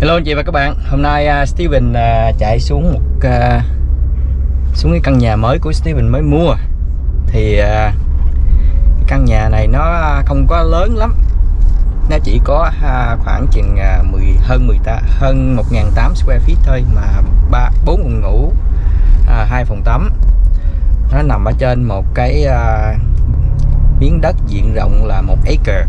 Hello anh chị và các bạn. Hôm nay uh, Steven uh, chạy xuống một uh, xuống cái căn nhà mới của Steven mới mua. Thì uh, căn nhà này nó không có lớn lắm. Nó chỉ có uh, khoảng chừng uh, 10 hơn 10 ta, hơn 1.800 square feet thôi mà ba bốn phòng ngủ hai uh, phòng tắm. Nó nằm ở trên một cái uh, miếng đất diện rộng là một acre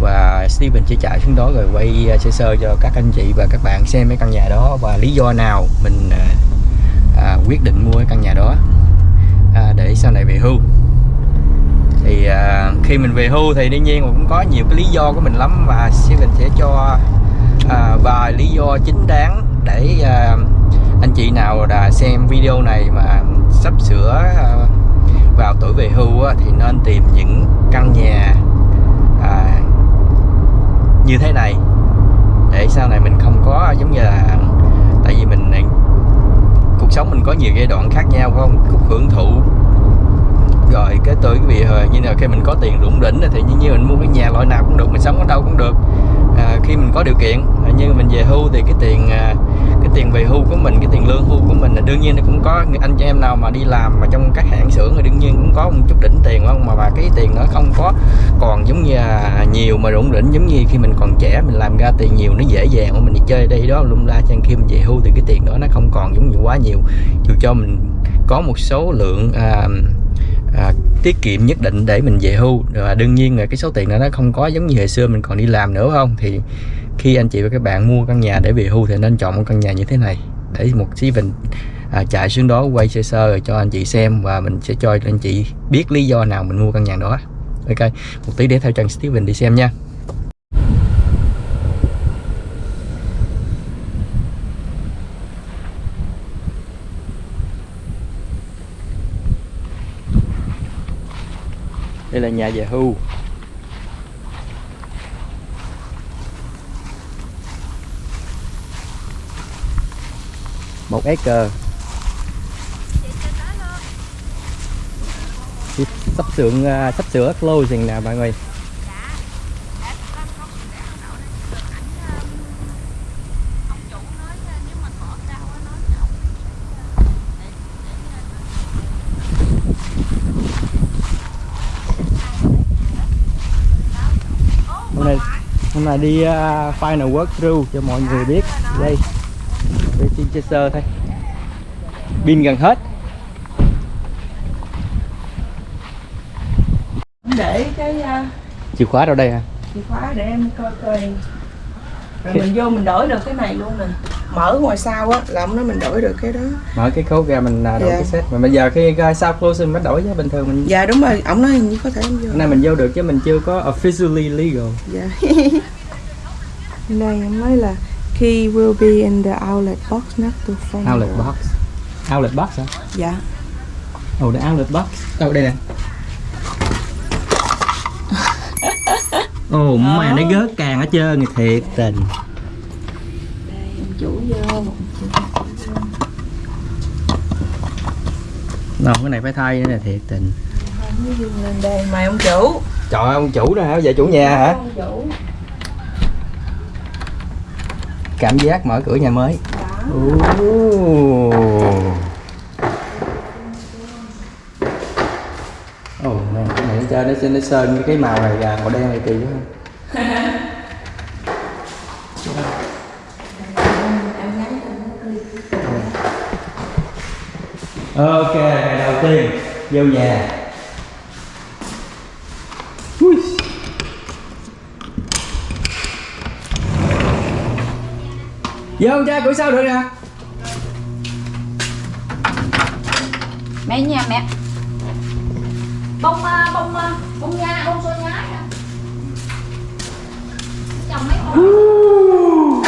và Steven sẽ chạy xuống đó rồi quay à, sơ sơ cho các anh chị và các bạn xem cái căn nhà đó và lý do nào mình à, à, quyết định mua cái căn nhà đó. À, để sau này về hưu. Thì à, khi mình về hưu thì đương nhiên cũng có nhiều cái lý do của mình lắm và Steven sẽ cho à, vài lý do chính đáng để à, anh chị nào đã xem video này mà sắp sửa à, vào tuổi về hưu á, thì nên tìm những căn nhà à, như thế này. Để sau này mình không có giống như là tại vì mình cuộc sống mình có nhiều giai đoạn khác nhau không? Cuộc hưởng thụ. Rồi cái tới cái việc như là khi mình có tiền rủng rỉnh thì như như mình mua cái nhà loại nào cũng được mình sống ở đâu cũng được. À, khi mình có điều kiện như mình về hưu thì cái tiền à, cái tiền về hưu của mình cái tiền lương hưu của mình là đương nhiên nó cũng có. Anh chị em nào mà đi làm mà trong các hãng xưởng thì đương nhiên cũng có một chút đỉnh tiền không? Mà mà cái tiền nó không có còn giống như à, nhiều mà rủng rỉnh giống như khi mình còn trẻ mình làm ra tiền nhiều nó dễ dàng mà mình đi chơi đây đó lung la. Cho khi mình về hưu thì cái tiền đó nó không còn giống như quá nhiều. Dù cho mình có một số lượng à, à, tiết kiệm nhất định để mình về hưu và đương nhiên là cái số tiền đó nó không có giống như hồi xưa mình còn đi làm nữa không? Thì khi anh chị và các bạn mua căn nhà để về hưu thì nên chọn một căn nhà như thế này. Để một xí mình à, chạy xuống đó quay sơ sơ rồi cho anh chị xem và mình sẽ cho anh chị biết lý do nào mình mua căn nhà đó. Ok một tí để theo chân Steven đi xem nha. Đây là nhà về hưu. Một acre. Sắp sửa à, sắp sửa closing nè mọi người. Hôm nay hôm nay đi uh, final work through cho mọi người biết. Đây chơi sơ thôi. Pin gần hết. Để cái uh, chìa khóa đâu đây hả? chìa khóa để em coi coi. Rồi mình vô mình đổi được cái này luôn nè. Mở ngoài sau á là ông nói mình đổi được cái đó. Mở cái khấu ra mình à, đổi Dạ. cái set. Mà bây giờ khi ra sau closing mới đổi chứ bình thường mình dạ đúng rồi. Ông nói hình như có thể em vô. Hôm nay mình vô được chứ mình chưa có officially legal. Dạ. Đây ông nói là key will be in the outlet box next to front outlet door. box. Outlet box hả? Dạ. Oh the outlet box. Đâu đây nè. Ồ oh, mà nó gớt càng hết trơn thì thiệt tình. Đây em chủ vô. Nó cái này phải thay nữa nè thiệt tình. Không có dương lên đây mời ông chủ. Trời ơi, ông chủ đó hả? Giờ chủ nhà hả? ông chủ Cảm giác mở cửa nhà mới. Ồ. Ồ, nè, cái này nó chơi nó, sơn- nó sơn cái màu này và màu đen này kỳ quá. Ok, ngày đầu tiên vô nhà Vô con trai cửa sau được nè. Mẹ nhà mẹ. Bông à, bông à, bông nha bông xôi nhái nè chồng mấy con?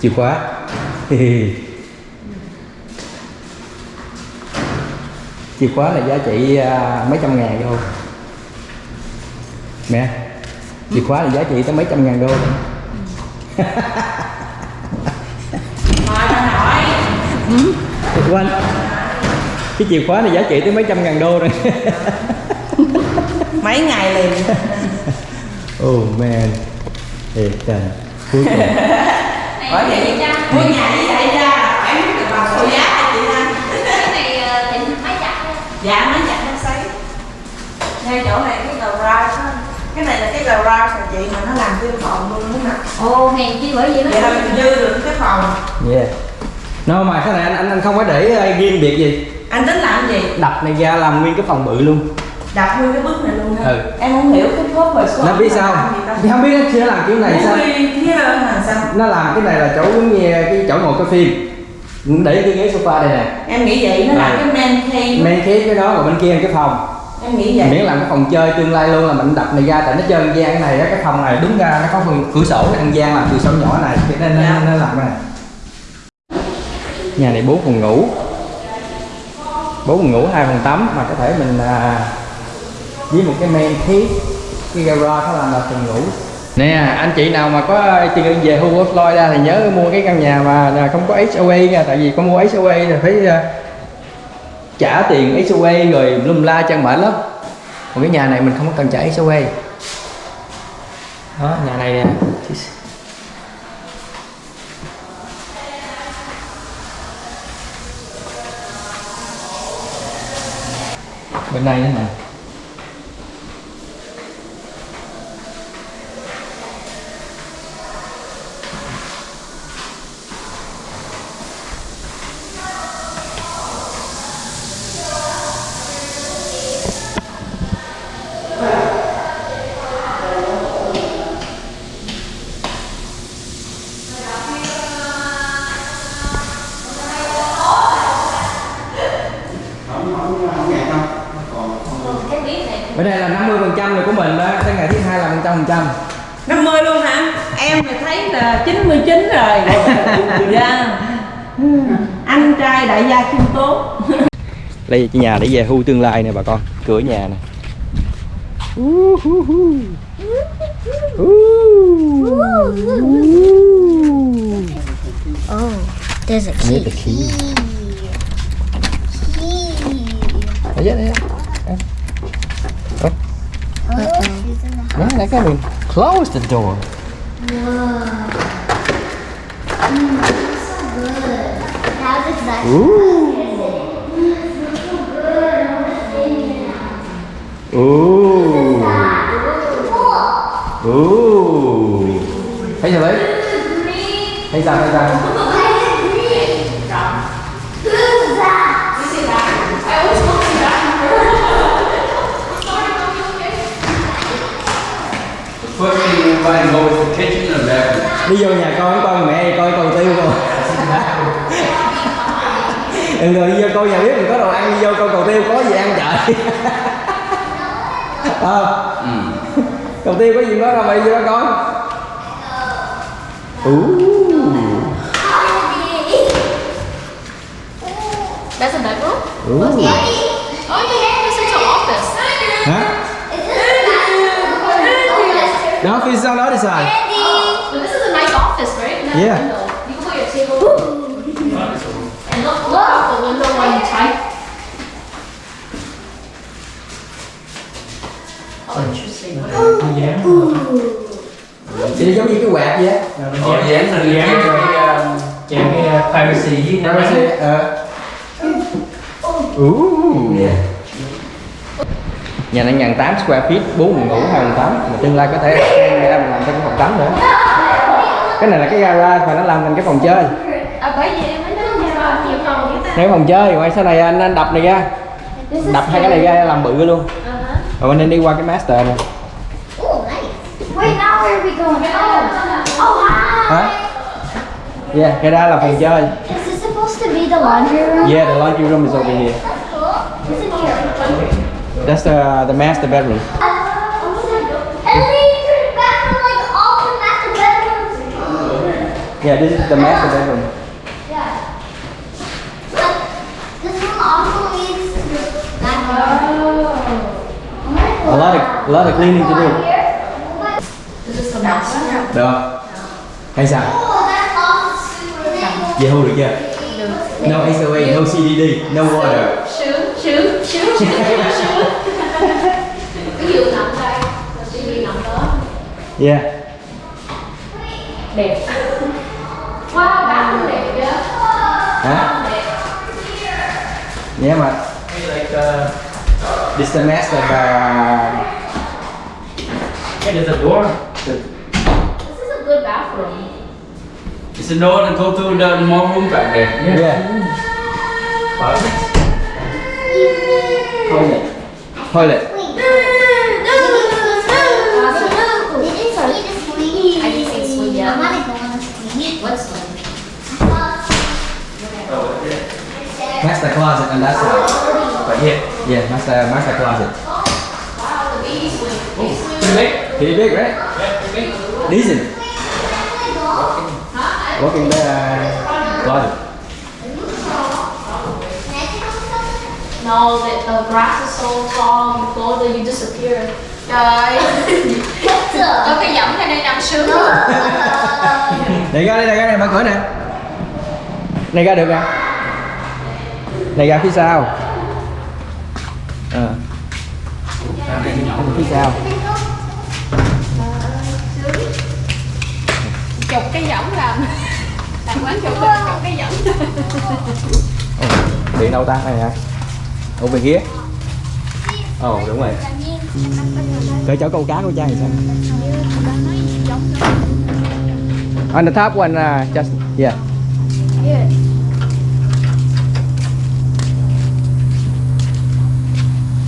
Chìa khóa Chìa khóa là giá trị à, mấy trăm ngàn đô. Mẹ Chìa khóa là giá trị tới mấy trăm ngàn đô. Quên. Cái chìa khóa này giá trị tới mấy trăm ngàn đô rồi. Mấy ngày liền. Oh man thiệt trời cuối cùng. Bởi vậy mua nhà như vậy ra là phải biết được bằng số giá hả chị Anh cái này ờ, thì máy giặt thôi. Dạ mấy chặt nó sấy ngay chỗ này cái garage á cái này là cái garage mà chị mà nó làm thêm phòng luôn đúng không ồ hèn chi bởi vậy vậy là mình dư được cái phòng. Yeah no mà cái này anh anh, anh không có để ờ, riêng biệt gì. Anh tính làm gì? Đập này ra làm nguyên cái phòng bự luôn. Đập nguyên cái bước này luôn ha Ừ. em không hiểu cái khớp về số nó biết sao? thì không biết nó chưa làm kiểu này sao? Nó làm cái này là chỗ giống như cái chỗ ngồi coi phim để cái ghế sofa đây nè. Em nghĩ vậy nó là cái man cave. Men khép cái đó rồi bên kia là cái phòng. Em nghĩ vậy. Miễn làm cái phòng chơi tương lai luôn là mình đập này ra tại nó chơi ăn gian này á, cái phòng này đúng ra nó có cửa sổ ăn gian làm cửa sổ nhỏ này cho nên Dạ. nó, nó làm này. Nhà này bốn phòng ngủ. Bốn phòng ngủ hai phòng tắm mà có thể mình à, với một cái men khép cái garage nó làm là phòng ngủ nè, anh chị nào mà có tiền về khu của Florida thì nhớ mua cái căn nhà mà không có HOA nha tại vì có mua HOA thì phải ờ, trả tiền HOA rồi lum la chân mệt lắm. Còn cái nhà này mình không có cần trả HOA đó, nhà này nè. Bên đây nữa nè cái bếp này bên đây là 50 phần trăm của mình đó tới ngày thứ hai là phần trăm phần trăm 50 luôn hả? Em thì thấy là 99 rồi. Dạ. Anh trai đại gia khiêm tốn. Đây là nhà để về hưu tương lai nè bà con. Cửa nhà nè. Oh, there's a Need key. the key. Key. Đấy, đấy. Oh, Đấy, đấy, cái mình close the door Whoa. Mm, that's so good. That's exactly Ooh. Ooh. Ooh. Thấy sao đấy? Thấy sao, thấy sao? Đi vô nhà coi coi mẹ coi cầu tiêu không? Đừng rồi đi vô coi nhà bếp mình có đồ ăn đi vô coi cầu tiêu có gì ăn trời Ờ Cầu tiêu có gì đó đâu mày vô đó coi Ooh. That's a bedroom? Ooh. Oh Đó phía sau đó thì xài So this is a nice office, right? Nice Yeah. window. You can put your table. And look, look out the window when you type. Oh, interesting. Chị giống như cái quạt vậy Ở dán là dán cái dán cái privacy với Privacy, ờ. Ooh. Nhà này ngàn tám square feet, 4 phòng ngủ, 2 phòng tắm Mà tương lai có thể em ra mình làm thêm cái phòng tắm nữa Cái này là cái garage và nó làm thành cái phòng chơi À, bởi vì em mới nói nhiều phòng ta. Nếu phòng chơi, ngoài sau này anh, anh đập này ra Đập hai cái này ra làm bự luôn Rồi anh nên đi qua cái master này Oh, nice. Wait, now where are we going? Oh, hi. Hả? Yeah, cái đó là phòng chơi Is this supposed to be the laundry room? Yeah, the laundry room is over here? That's the, the master bedroom And then you turn it back to like all the master bedrooms. Yeah, this is the master bedroom Yeah. But this one also needs that one. A lot of, a lot of cleaning to do This is the master. Được không? Hay sao? Oh, that's awesome. Về hưu được chưa? No HOA, no CDD, no water. sướng sướng sướng sướng sướng cái giường nằm đây rồi tivi nằm đó Yeah. đẹp wow đá cũng đẹp vậy Hả? đẹp Yeah, mà like uh, this the master uh, Hey, there's a door. this is a good bathroom It's a door that go to the more room back there. yeah. Perfect. Toilet. Toilet. Master closet on that side. Right here. Yeah, master master closet. Pretty big. Pretty big, right? Yeah, pretty big. Decent. Walking the uh, closet. no the, the grass is so tall you go there you disappear trời có cái giọng này nằm sướng Này ra đây, này ra đây, mở cửa nè. Này ra được à? Này ra phía sau. Ờ. Phía sau. chụp cái giọng làm làm quán chụp chụp cái Ồ, điện đâu ta? Này hả? Ủa bên kia. Ồ, đúng rồi. Cởi chỗ câu cá của cha thì sao? On the top one, uh, just yeah.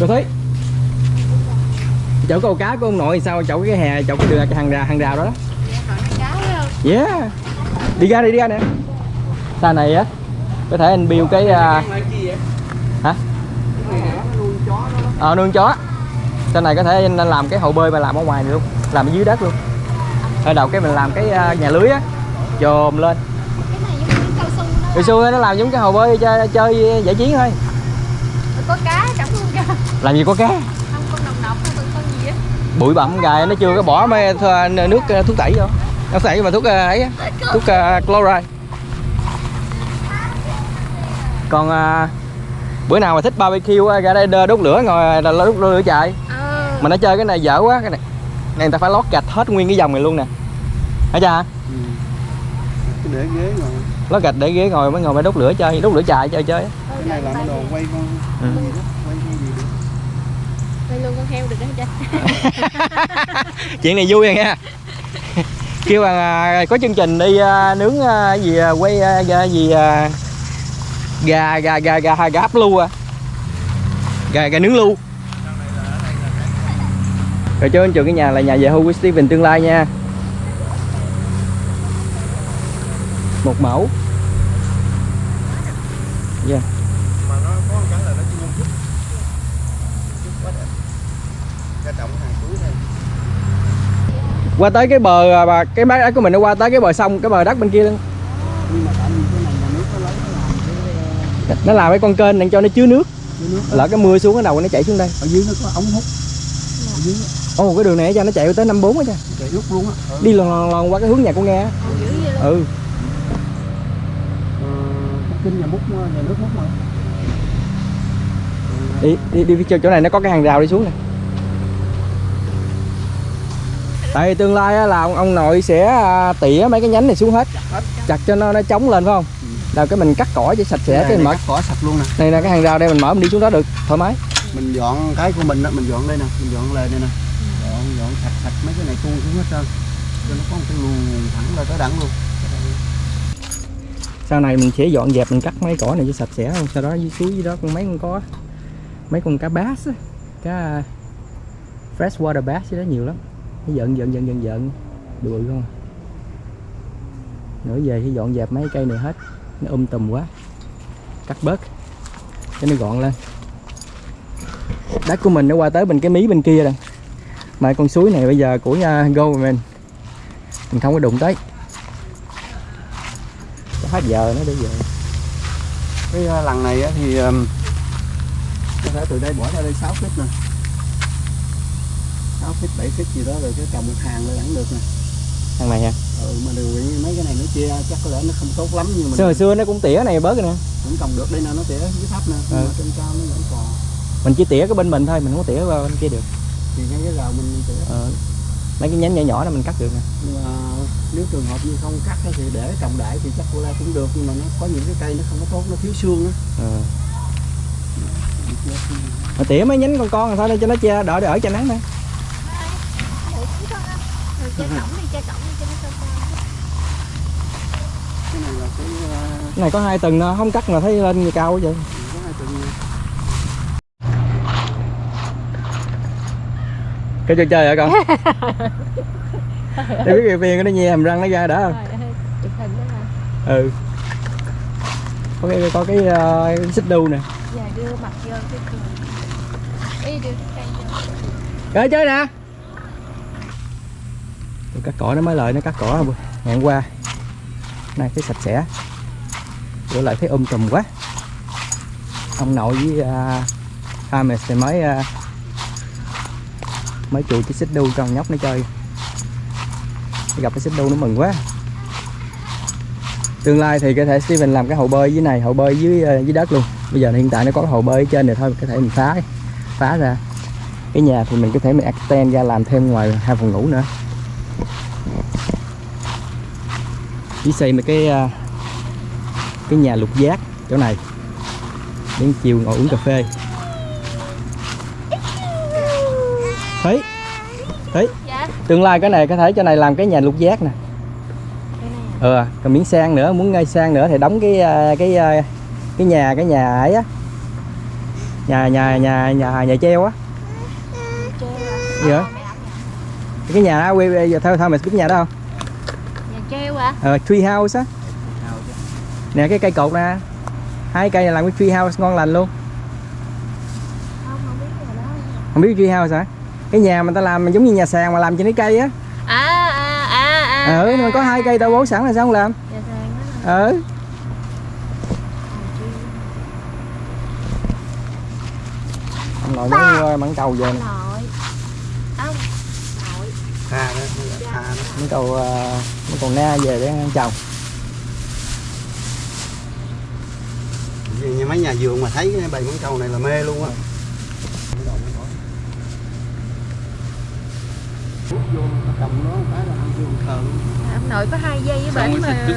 Cô thấy chỗ câu cá của ông nội sao? Chỗ cái hè chỗ cái đường cái hàng rào hàng rào đó đó. Yeah. Đi ra đi đi ra nè. Xa này á có thể anh build cái uh, hả? Ờ nuôi chó. Sau này có thể anh làm cái hồ bơi mà làm ở ngoài này luôn làm ở dưới đất luôn. Ở đầu cái mình làm cái uh, nhà lưới á. Chồm lên. cao su nó làm giống cái hồ bơi chơi, chơi giải chiến thôi. Có cá làm gì có cá? Không con đồng nọc không con gì á. Bụi bặm gài nó chưa có bỏ mấy nước uh, thuốc tẩy vô. Thuốc tẩy mà thuốc uh, ấy thuốc uh, chloride. Còn uh, bữa nào mà thích barbecue á, ra đây đốt lửa ngồi đ- đốt lửa chạy. Mà nó chơi cái này dở quá cái này. Này người ta phải lót gạch hết nguyên cái dòng này luôn nè. Hả cha? Cái để ghế ngồi. Lót gạch để ghế ngồi mới ngồi mới đốt lửa chơi đốt lửa chạy chơi chơi cái này làm đồ quay con Ừ. gì đó quay cái gì được quay luôn con heo được đó cha chuyện này vui à rồi nha kêu bằng à, có chương trình đi à, nướng à, gì à, quay à, gì à, gà gà gà gà gà hấp lưu à. Gà gà nướng lưu. Rồi chơi anh trường cái nhà là nhà về hưu của Steven tương lai nha. Một mẫu. Yeah. mà nó có một cái là nó chưa chút chút quá đẹp cái trọng hàng túi này qua tới cái bờ à, bà cái bãi đất của mình nó qua tới cái bờ sông cái bờ đất bên kia luôn. Này nó làm cái nó làm cái con kênh để cho nó chứa nước. Lỡ cái mưa xuống cái đầu nó chảy xuống đây. Ở dưới nó có ống hút. Ở dưới ồ cái đường này cho nó chạy tới năm bốn á cha. Chạy rút luôn á. Ừ. đi lòn lòn lòn qua cái hướng nhà con nghe á. ừ. Ờ, kinh nhà múc mà, nhà nước múc mà. Đi đi đi phía chỗ chỗ này nó có cái hàng rào đi xuống nè tại vì tương lai á, là ông, ông nội sẽ à, tỉa mấy cái nhánh này xuống hết. Chặt cho nó nó chống lên phải không? Là cái mình cắt cỏ cho sạch sẽ cái mình mở cỏ sạch luôn nè. Này là cái hàng rào đây mình mở mình đi xuống đó được thoải mái. Mình dọn cái của mình đó mình dọn đây nè mình dọn lên đây nè. Dọn dọn sạch sạch mấy cái này tuôn xuống hết trơn. Cho nó có một cái luồng thẳng ra tới đẳng luôn. Sau này mình sẽ dọn dẹp mình cắt mấy cỏ này cho sạch sẽ không sau đó dưới suối dưới đó con mấy con có mấy con cá bass á cá freshwater bass đó nhiều lắm nó giận giận giận giận giận. Bự không? Nữa về thì dọn dẹp mấy cây này hết. Nó um tùm quá. Cắt bớt. Cho nó gọn lên. Đất của mình nó qua tới bên cái mí bên kia rồi. Mà con suối này bây giờ của nhà go mình. Mình không có đụng tới. Cho hết giờ nó đi về. Cái à, lần này thì có thể từ đây bỏ ra đây 6 feet nè. 6 feet 7 feet gì đó rồi cái trồng hàng lên vẫn được nè. Thằng này ha ừ, mà điều kiện mấy cái này nó chia chắc có lẽ nó không tốt lắm nhưng mà xưa xưa nó cũng tỉa này bớt rồi nè. Vẫn trồng được đây nè nó tỉa dưới thấp nè Ừ. mà trên cao nó vẫn còn. Mình chỉ tỉa cái bên mình thôi mình không có tỉa qua bên kia được. Thì ngay cái rào mình tỉa. Ờ, mấy cái nhánh nhỏ nhỏ đó mình cắt được nè. Nhưng mà nếu trường hợp như không cắt thì để trồng đại thì chắc cô la cũng được nhưng mà nó có những cái cây nó không có tốt nó thiếu xương á. Ờ. mà tỉa mấy nhánh con con thôi để cho nó che đỡ để ở cho nắng nè Rồi che cổng đi, che cổng đi cho nó cao cao. cái này cái cái có hai tầng không cắt mà thấy lên cao quá vậy. Cái trò chơi hả con? Để biết cái viên nó nhe hàm răng nó ra đã ừ. Có cái có cái, ờ, cái xích đu nè. Giờ đưa mặt vô cái cười. Ý đưa cái cây vô. Chơi chơi nè cắt cỏ nó mới lời nó cắt cỏ không? Qua. Này thấy sạch sẽ. Bữa lại thấy um tùm quá. Ông nội với à, uh, mẹ thì mới uh, Mới chuột cái xích đu con nhóc nó chơi. Gặp cái xích đu nó mừng quá. Tương lai thì có thể Steven làm cái hồ bơi dưới này Hồ bơi dưới uh, dưới đất luôn. Bây giờ hiện tại nó có cái hồ bơi ở trên này thôi Có thể mình phá phá ra. Cái nhà thì mình có thể mình extend ra làm thêm ngoài hai phòng ngủ nữa. Chỉ xây mấy cái à, cái nhà lục giác chỗ này đến chiều ngồi uống cà phê thấy thấy Dạ. tương lai cái này có thể cho này làm cái nhà lục giác nè này à? ờ còn miếng sang nữa muốn ngay sang nữa thì đóng cái à, cái à, cái nhà cái nhà ấy á nhà nhà nhà nhà nhà treo á? Gì? Ờ, nhà. cái nhà đó quay- giờ thôi thôi mày cái nhà đó không À? ờ, tree house á nè cái cây cột nè hai cây này làm cái tree house ngon lành luôn Không, không biết nhà đó. không biết tree house hả cái nhà mà ta làm giống như nhà sàn mà làm trên cái cây á À, à, à, à. ừ mà có hai cây tao bố sẵn là sao không làm Nhà sàn đó ừ ông nội mới mặn cầu về nè nội. Không. Nội. tha đó tha đó mấy cầu uh, cầu na về để ăn trồng như mấy nhà vườn mà thấy cái bầy mãng cầu này là mê luôn á. Nó Ông nội có hai giây với bển mà.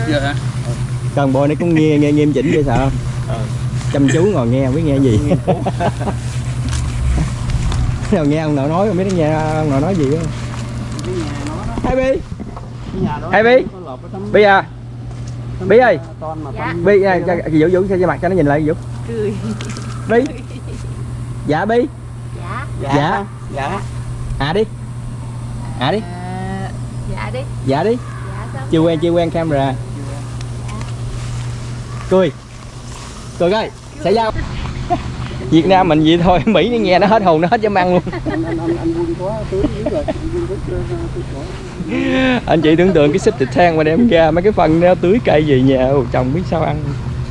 cần bò này cũng nghe nghe nghiêm chỉnh vậy sợ không chăm chú ngồi nghe không biết nghe gì. Nào nghe ông nội nói không biết nó nghe ông nội nói gì á. Cái nhà nó đó. Hai bi Ê, Bi. bi à. Bi ơi. ton mà Dạ. bi à, cho, vũ vũ cho mặt cho nó nhìn lại vũ Cười. bi dạ bi Dạ. dạ. Dạ. dạ. À đi. À đi. À, dạ đi. dạ đi. Dạ chưa quen chưa quen camera. Cười. Cười coi xảy ra Việt Nam mình vậy thôi Mỹ nó nghe nó hết hồn nó hết dám ăn luôn anh chị tưởng tượng cái xích thịt than mà đem ra mấy cái phân nó tưới cây về nhà. Chồng biết sao ăn.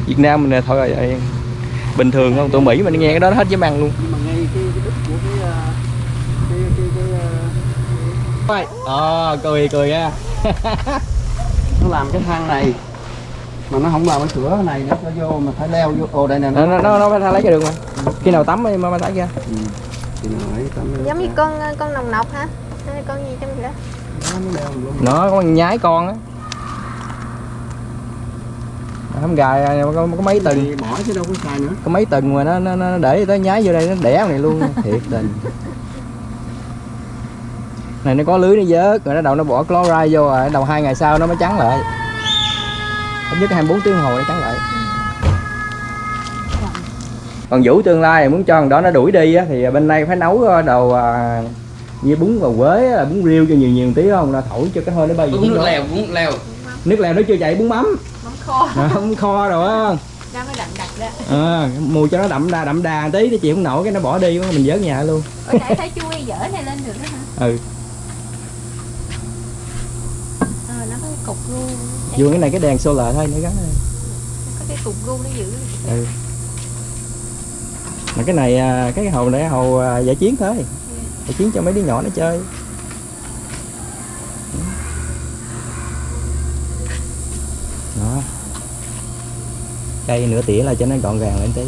Việt Nam mình là thôi rồi bình thường không tụi Mỹ mà nó nghe cái đó nó hết dám ăn luôn. Nhưng mà ngay cái cái đích của cái ờ, cái cái cái ờ, ờ cười cười nha nó làm cái thang này mà nó không làm cái cửa này nữa cho vô mà phải leo vô. Ồ đây nè nó nó nó phải lấy cái đường mà. Khi nào tắm mà mà lấy ra. Ừ. nó ấy tấm Giống như con con nồng nọc hả? Hay con gì trong vậy? Nó có con nhái con á. Không gài có, có mấy tuần bỏ chứ đâu có xài nữa. Có mấy tuần mà nó nó, nó để tới nhái vô đây nó đẻ này luôn. Thiệt tình. Này nó có lưới nó vớt rồi nó đầu nó bỏ chloride vô rồi đầu hai ngày sau nó mới trắng lại. Ít nhất 24 tiếng đồng hồ nó trắng lại. Còn vũ tương lai muốn cho thằng đó nó đuổi đi á, thì bên đây phải nấu ờ, đồ à, như bún và quế là bún riêu cho nhiều nhiều tí không là thổi cho cái hơi nó bay Uống nước lèo, uống nước lèo. nước lèo nó chưa chạy bún mắm Mắm kho. à, không kho rồi á Ra mới đậm đặc đó. à, mùi cho nó đậm đà đậm đà tí thì chịu không nổi cái nó bỏ đi mình vớt nhà luôn Ủa nãy thấy chui dở này lên được đó hả? ừ Ờ nó có cái cục gu. vừa cái này cái đèn solar thôi nó gắn đây. Có cái cục gu nó giữ. ừ mà cái này à, cái hồ này hồ à, giải chiến thôi để khiến cho mấy đứa nhỏ nó chơi. Đó. Cây nửa tỉa là cho nó gọn gàng lên tí.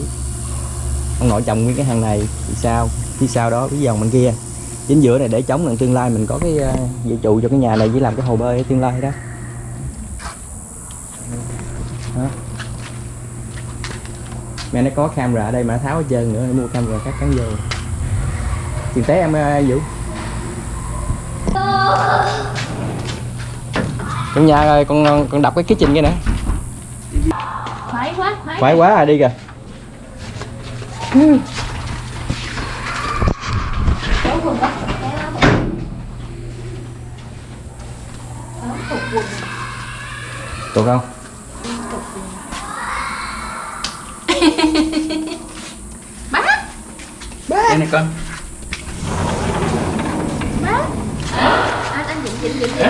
Ông nội trồng nguyên cái hàng này thì sao? Phía sau đó cái dòng bên kia. Chính giữa này để chống lần tương lai mình có cái ờ, dự trụ cho cái nhà này với làm cái hồ bơi tương lai đó. Mẹ nó có camera ở đây mà tháo hết trơn nữa, mua camera cắt cắn vô tiền tế em uh, vũ trong nhà rồi con con đập cái kitchen kia nè Khoái quá, khoái. khoái quá à đi kìa Được không? Đây này con Dịnh dịnh dịnh.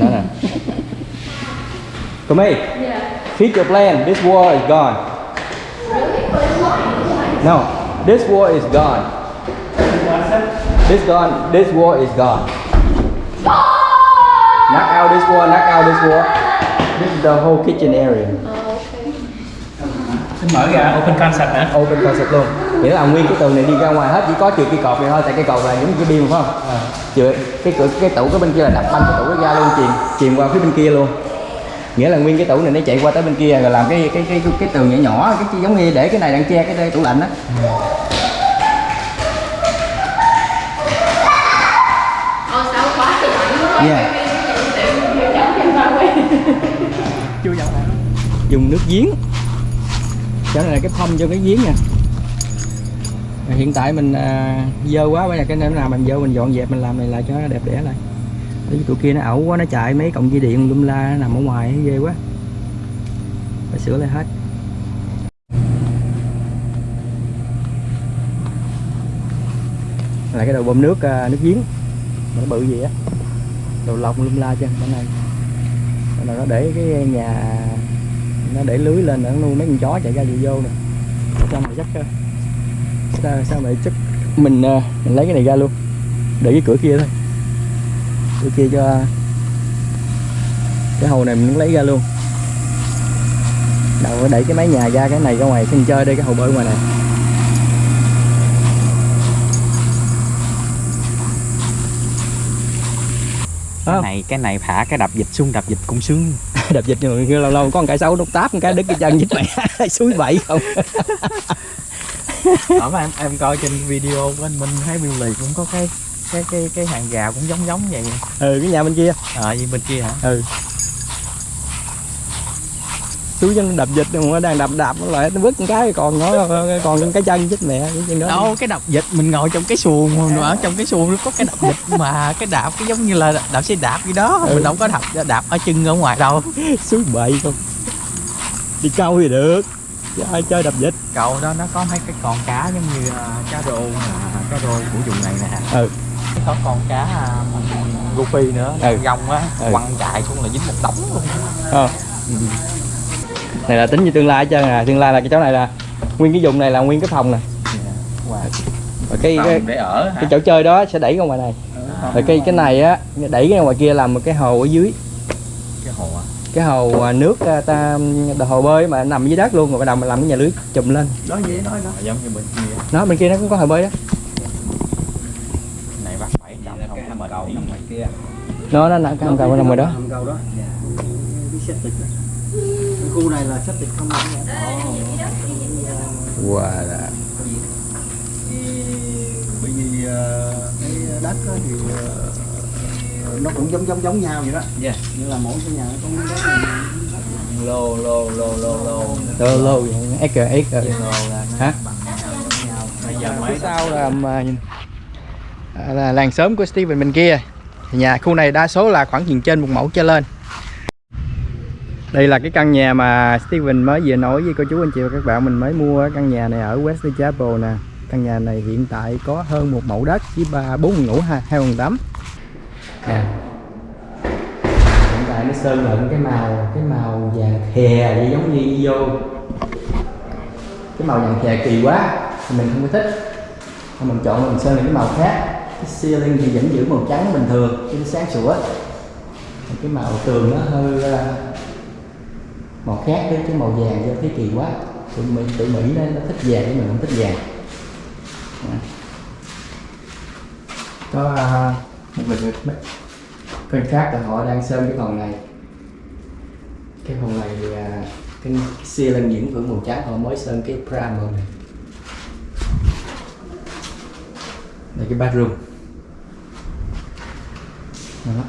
Nó nè Come here. Feed your plan. This war is gone. No, this war is gone. This gone. This war is gone. Knock out this war. Knock out this war. This is the whole kitchen area. Xin mở ra open concept hả? Open concept luôn. Nghĩa là nguyên cái tường này đi ra ngoài hết chỉ có trừ cây cột này thôi. Tại cây cột là những cái biên phải không? Trừ cái cửa cái tủ cái bên kia là đập banh cái tủ nó ra luôn chìm chìm qua phía bên kia luôn. Nghĩa là nguyên cái tủ này nó chạy qua tới bên kia rồi làm cái cái cái cái, cái tường nhỏ nhỏ cái, cái giống như để cái này đang che cái đây tủ lạnh lạnh quá. Yeah. Dùng nước giếng Chỗ này là cái thông cho cái giếng nè Rồi Hiện tại mình à, dơ quá bây giờ cái nào mình dơ mình dọn dẹp mình làm này lại cho nó đẹp đẽ lại. Tại vì tụi kia nó ẩu quá nó chạy mấy cọng dây điện lum la nó nằm ở ngoài ghê quá. Phải sửa lại hết. Là cái đầu bơm nước à, nước giếng. Mà nó bự gì á. Đầu lọc lum la trên bên này. Là nó để cái nhà nó để lưới lên nó nuôi mấy con chó chạy ra vô vô nè. Trong mà chắc sao sao mà chắc mình à, mình lấy cái này ra luôn. Để cái cửa kia thôi. Cửa kia cho cái hồ này mình lấy ra luôn. Đầu đẩy cái mái nhà ra cái này ra ngoài sân chơi đây cái hồ bơi ngoài này. Cái này cái này thả cái đập dịch xuống đập dịch cũng sướng. Đập dịch nhưng lâu lâu có một cái xấu đục táp một cái đứt cái chân với mẹ suối bậy không ở mà em em coi trên video của anh Minh thấy Bill Lì cũng có cái cái cái cái hàng gà cũng giống giống vậy. Ừ cái nhà bên kia. Ờ như bên kia hả? Ừ. Suối chân đập dịch mà đang đập đạp nó lại nó vứt cái còn nó còn cái chân chết mẹ cái chân đó. Đâu cái đập dịch mình ngồi trong cái xuồng mà ở trong cái xuồng nó có cái đập dịch mà cái đạp cái giống như là đạp xe đạp gì đó. Ừ. mình đâu có đạp đạp ở chân ở ngoài đâu. Suối bậy không? Đi câu thì được chứ ai chơi đập dịch cầu đó nó có mấy cái con cá giống như à, cá rô cá rô của vùng này nè ừ có con cá à, guppy nữa Ừ. gông á Ừ. quăng chạy xuống là dính một đống luôn Ờ. này là tính như tương lai hết trơn à tương lai là cái chỗ này là nguyên cái vùng này là nguyên cái phòng nè Wow. và cái, cái để ở hả? cái chỗ chơi đó sẽ đẩy ra ngoài này rồi cái cái này á đẩy ra ngoài kia làm một cái hồ ở dưới cái hồ á cái hồ à, nước à, ta hồ bơi mà nằm dưới đất luôn rồi bắt đầu mình làm cái nhà lưới chùm lên. Đó vậy nói đó giống như bên kia. Nó bên kia nó cũng có hồ bơi đó. Này bắt bảy trăm không? Mệt cầu nằm ngoài kia. Nó nó nằm cái hầm cầu nằm ngoài đó. Hầm cầu đó. Cái khu này là septic không có wow. Là bởi vì ờ, cái đất thì ờ, nó cũng giống giống giống nhau vậy đó. Yeah. như là mỗi cái nhà nó có miếng đất này. lô lô lô lô lô. Lô lô vậy acre acre lô là nó hả? phía sau là, mà, à, là làng xóm của Steven bên kia. Thì nhà khu này đa số là khoảng chừng trên một mẫu trở lên. Đây là cái căn nhà mà Steven mới vừa nói với cô chú anh chị và các bạn. Mình mới mua căn nhà này ở West Chapel nè. Căn nhà này hiện tại có hơn một mẫu đất với ba bốn phòng ngủ ha hai phòng tắm nè hiện tại nó sơn lẫn cái màu cái màu vàng khè vậy giống như vô cái màu vàng khè kỳ quá thì mình không có thích. Thôi mình chọn mình sơn những cái màu khác. Cái ceiling thì vẫn giữ màu trắng bình thường cho nó sáng sủa. Cái màu tường nó hơi à, màu khác với cái màu vàng cho thấy kỳ quá. Tụi Mỹ tụi Mỹ nó, nó thích vàng nhưng mình không thích vàng. Có à, mình người bên khác là họ đang sơn cái phòng này. Cái phòng này thì à, cái xia lên những hưởng màu trắng họ mới sơn cái primer này. Đây cái bathroom. Đó.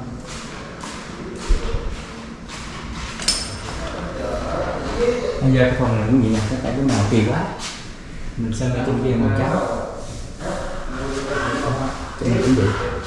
bây giờ cái phòng này cũng vậy nè tất cả cái màu kỳ quá. Mình sơn ở trên kia màu trắng. Trên này cũng vậy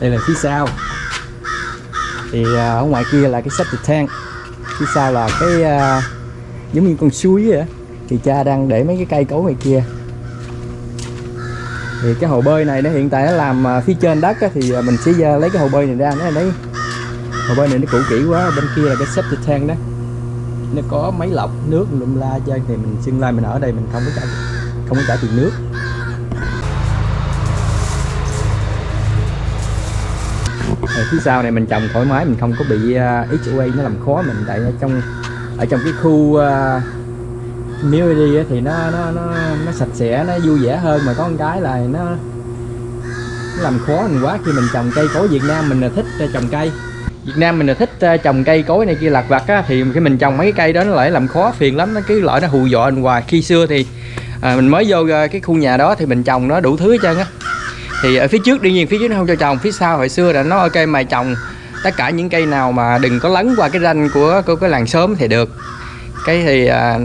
đây là phía sau. Thì à, ở ngoài kia là cái septic tank phía sau là cái uh, giống như con suối vậy á. thì cha đang để mấy cái cây cối ngoài kia. Thì cái hồ bơi này nó hiện tại nó làm à, phía trên đất á, thì mình sẽ lấy cái hồ bơi này ra nó đấy hồ bơi này nó cũ kỹ quá bên kia là cái septic tank đó. Nó có máy lọc nước lum la chơi thì mình tương lai mình ở đây mình không có trả không có trả tiền nước. Phía sau này mình trồng thoải mái mình không có bị à, uh, HOA nó làm khó mình. Tại ở trong ở trong cái khu à, uh, community á, thì nó nó nó nó sạch sẽ nó vui vẻ hơn. Mà có một cái là nó nó làm khó mình quá. Khi mình trồng cây cối Việt Nam mình là thích uh, trồng cây. Việt Nam mình là thích uh, trồng cây cối này kia lặt vặt á. Thì khi mình trồng mấy cái cây đó nó lại làm khó phiền lắm. Nó cứ loại nó hù dọa mình hoài. Khi xưa thì à, mình mới vô cái khu nhà đó thì mình trồng nó đủ thứ hết trơn á thì ở phía trước đương nhiên phía trước nó không cho trồng phía sau hồi xưa là nó ok mày trồng tất cả những cây nào mà đừng có lấn qua cái ranh của của cái làng sớm thì được. Cái thì à,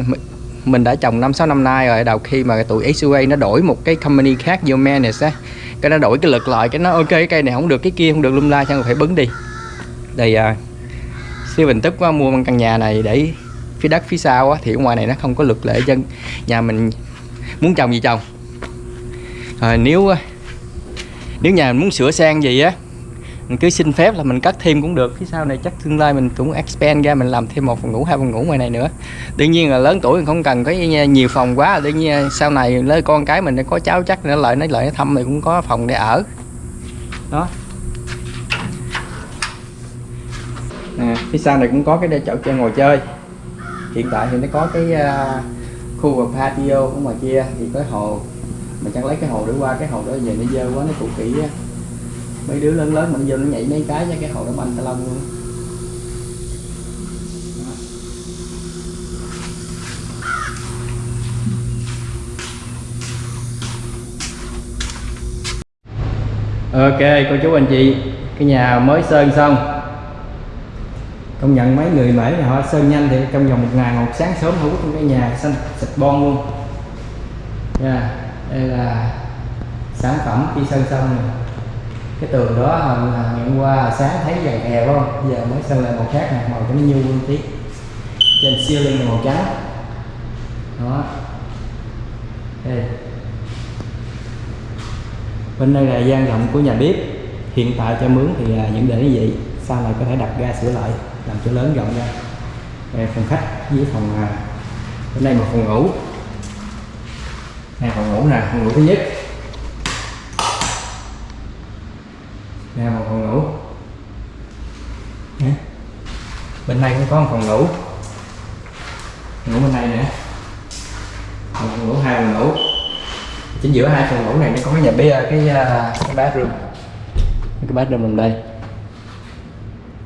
mình đã trồng năm sáu năm nay rồi đầu khi mà tụi XUA nó đổi một cái company khác vô manage á cái nó đổi cái lực lại cái nó ok cái cây này không được cái kia không được lum la xong phải bấn đi. Đây à, bình tức quá mua căn nhà này để phía đất phía sau á thì ở ngoài này nó không có luật lệ dân nhà mình muốn trồng gì trồng. Rồi nếu nếu nhà mình muốn sửa sang gì á mình cứ xin phép là mình cắt thêm cũng được phía sau này chắc tương lai mình cũng expand ra mình làm thêm một phòng ngủ hai phòng ngủ ngoài này nữa. Đương nhiên là lớn tuổi mình không cần có nhiều phòng quá đương nhiên sau này lấy con cái mình có cháu chắc nữa lại nó lại nó thăm thì cũng có phòng để ở. Đó. Nè phía sau này cũng có cái chỗ chơi ngồi chơi. Hiện tại thì nó có cái uh, khu vực patio ở ngoài kia thì có hồ mình chẳng lấy cái hồ để qua, cái hồ đó về nó dơ quá, nó cũ kỹ á. Mấy đứa lớn lớn mình vô nó nhảy mấy cái cho cái hồ đó banh tao lông luôn. Ok, cô chú anh chị, cái nhà mới sơn xong. Công nhận mấy người mễ nhà họ sơn nhanh thì trong vòng một ngày, một sáng sớm hữu trong cái nhà xanh sạch bon luôn. Nha đây là sản phẩm khi sơn xong này cái tường đó hồi ngày qua sáng thấy vàng hè phải không? Giờ mới sơn lại màu khác này màu giống như nguyên tí. Trên ceiling là màu trắng. Đó. Đây. Bên đây là gian rộng của nhà bếp. Hiện tại cho mướn thì à, những để như vậy. Sau này có thể đặt ga sửa lại, làm cho lớn rộng ra đây, phòng khách với phòng à, bên đây một phòng ngủ đây phòng ngủ nè, phòng ngủ thứ nhất. Đây một phòng ngủ. Bên này cũng có một phòng ngủ. Ngủ bên này nữa một phòng ngủ, hai phòng ngủ. Chính giữa hai phòng ngủ này nó có cái nhà bếp cái à, cái bathroom. Cái bathroom nằm đây.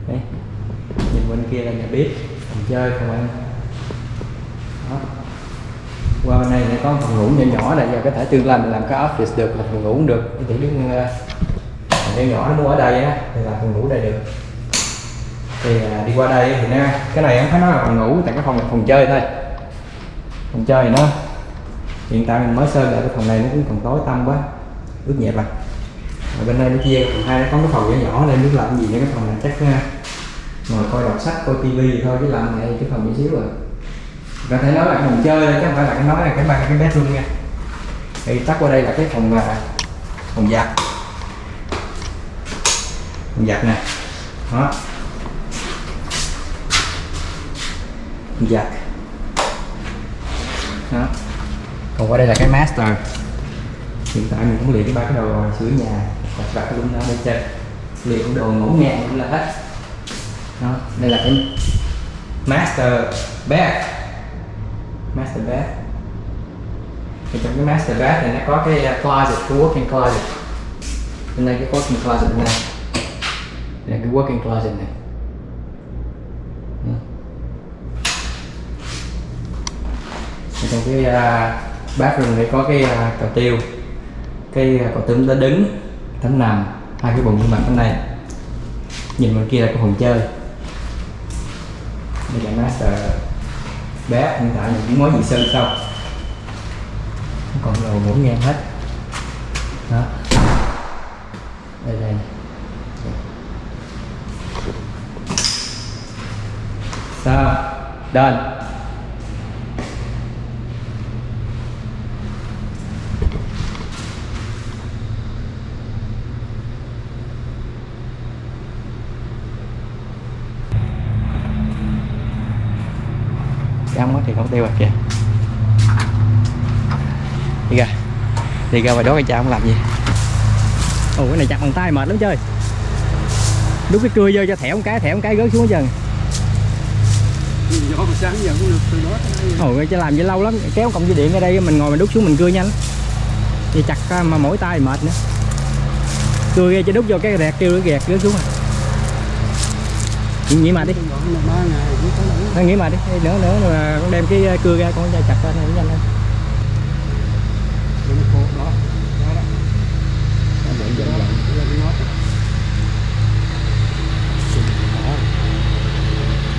Đấy. nhìn bên kia là nhà bếp. Phòng chơi, phòng ăn. Đó qua bên này thì có một phòng ngủ nhỏ nhỏ này giờ có thể tương lai mình làm cái office được là phòng ngủ cũng được. Chỉ đứng uh, nhỏ nhỏ nó mua ở đây á thì là phòng ngủ đây được. Thì ờ, đi qua đây thì nó cái này em phải nói là phòng ngủ tại cái phòng là phòng chơi thôi. Phòng chơi thì nó hiện tại mình mới sơn lại cái phòng này nó cũng còn tối tăm quá ướt nhẹp à. Ở bên đây nó chia phòng hai nó có cái phòng nhỏ nhỏ nên biết làm gì nữa cái phòng này chắc uh, ngồi coi đọc sách coi tivi thôi chứ làm này cái phòng nhỏ xíu rồi có thể nói là cái phòng chơi chứ không phải là cái nói là cái ba cái bedroom nha. Thì tắt qua đây là cái phòng là phòng giặt. Phòng giặt nè. Đó. Phòng giặt. Đó. Còn qua đây là cái master. Hiện tại mình cũng luyện cái ba cái đồ sửa nhà đặt đặt luôn đó bên trên luyện đồ ngủ ngang cũng là hết. Đó, đây là cái master bed master bed thì trong cái master bed này nó có cái uh, closet cái working closet. Bên đây cái working closet bên này đây là cái working closet này. Thì trong cái uh, bathroom này có cái uh, cầu tiêu. Cái uh, cầu tấm đã đứng tấm nằm hai cái bồn mặt bên này nhìn bên kia là cái phòng chơi. Đây là master bé, hiện tại mình cũng mới gì sơn xong. Còn đồ ngổn ngang hết. Đó. Đây đây. Sao? Đơn quá thì không tiêu à kìa. Đi ra. Đi ra ngoài đó cái cha không làm gì. Ồ cái này chặt bằng tay mệt lắm chơi. Đút cái cưa vô cho thẻo một cái thẻo một cái rớt xuống hết trơn. Gió mà sáng giờ cũng được từ đó tới đây ồ chứ làm vậy lâu lắm kéo công dây điện ở đây mình ngồi mình đút xuống mình cưa nhanh. Thì chặt à, mà mỗi tay mệt nữa. Cưa ra cho đút vô cái rẹt kêu nó gẹt rớt xuống à. Nghĩ mà đi ba ngày thôi nghĩ mà đi nữa nữa mà con đem cái cưa ra con chặt ra này nhanh lên. Rồi nó khô đó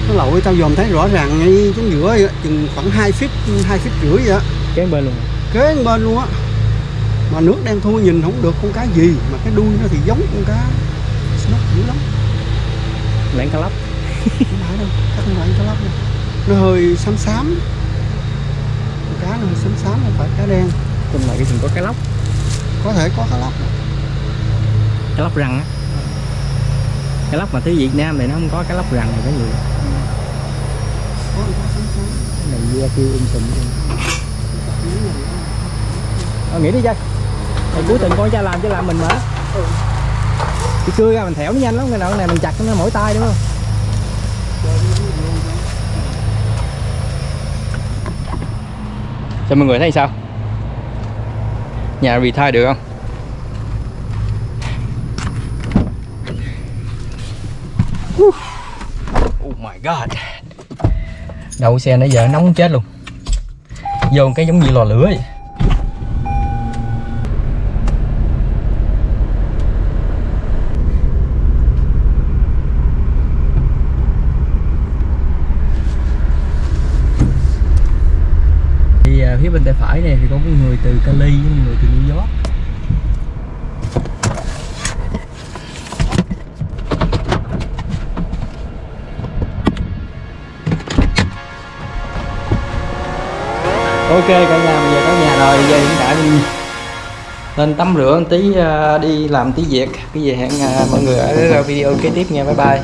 nó lội tao dòm thấy rõ ràng ngay xuống giữa vậy, chừng khoảng 2 feet 2 feet rưỡi vậy á kế bên luôn. Kế bên luôn á. Mà nước đen thui nhìn không được con cá gì mà cái đuôi nó thì giống con cá snook dữ lắm. Lẹn cá lóc đâu chắc không phải cá lóc đâu nó hơi xám xám. Cá nó hơi xám xám không phải cá đen. Trong này cái rừng có cá lóc. Có thể có cá lóc. Cá lóc răng á. Cá lóc mà tới Việt Nam thì nó không có cá lóc răng này có nhiều Cái này da kêu um tùm luôn. Ờ, nghĩ đi chơi. Này cuối tuần con cha làm chứ làm mình mà. Thì cưa ra mình thẻo nó nhanh lắm cái nào cái này mình chặt nó mỗi tay đúng không cho mọi người thấy sao? Nhà retire được không? Oh my god. Đậu xe nãy giờ nóng chết luôn. Vô cái giống như lò lửa vậy. Phía bên tay phải này thì có một người từ Cali với một người từ New York. Ok, cả nhà, bây giờ tới nhà rồi, giờ hiện tại mình lên tắm rửa một tí ờ, đi làm tí việc. Cái gì hẹn ờ, mọi người ở video kế tiếp nha, bye bye.